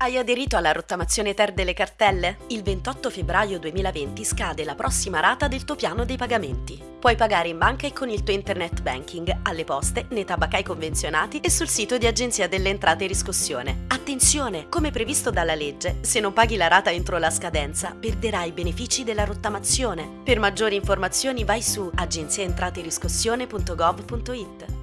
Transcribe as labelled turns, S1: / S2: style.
S1: Hai aderito alla rottamazione Ter delle cartelle? Il 28 febbraio 2020 scade la prossima rata del tuo piano dei pagamenti. Puoi pagare in banca e con il tuo internet banking, alle poste, nei tabacai convenzionati e sul sito di Agenzia delle Entrate e Riscossione. Attenzione! Come previsto dalla legge, se non paghi la rata entro la scadenza, perderai i benefici della rottamazione. Per maggiori informazioni vai su agenziaentrateriscossione.gov.it.